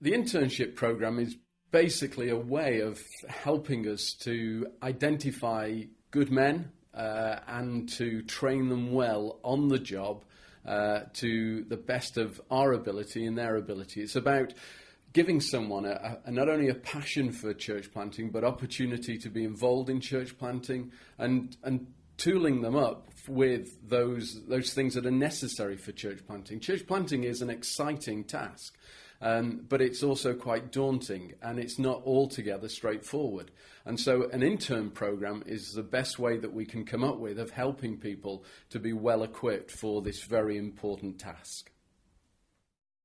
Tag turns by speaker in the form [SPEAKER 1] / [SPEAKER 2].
[SPEAKER 1] The internship program is basically a way of helping us to identify good men uh, and to train them well on the job uh, to the best of our ability and their ability. It's about giving someone a, a, not only a passion for church planting, but opportunity to be involved in church planting and, and tooling them up with those, those things that are necessary for church planting. Church planting is an exciting task. Um, but it's also quite daunting and it's not altogether straightforward. And so an intern program is the best way that we can come up with of helping people to be well equipped for this very important task.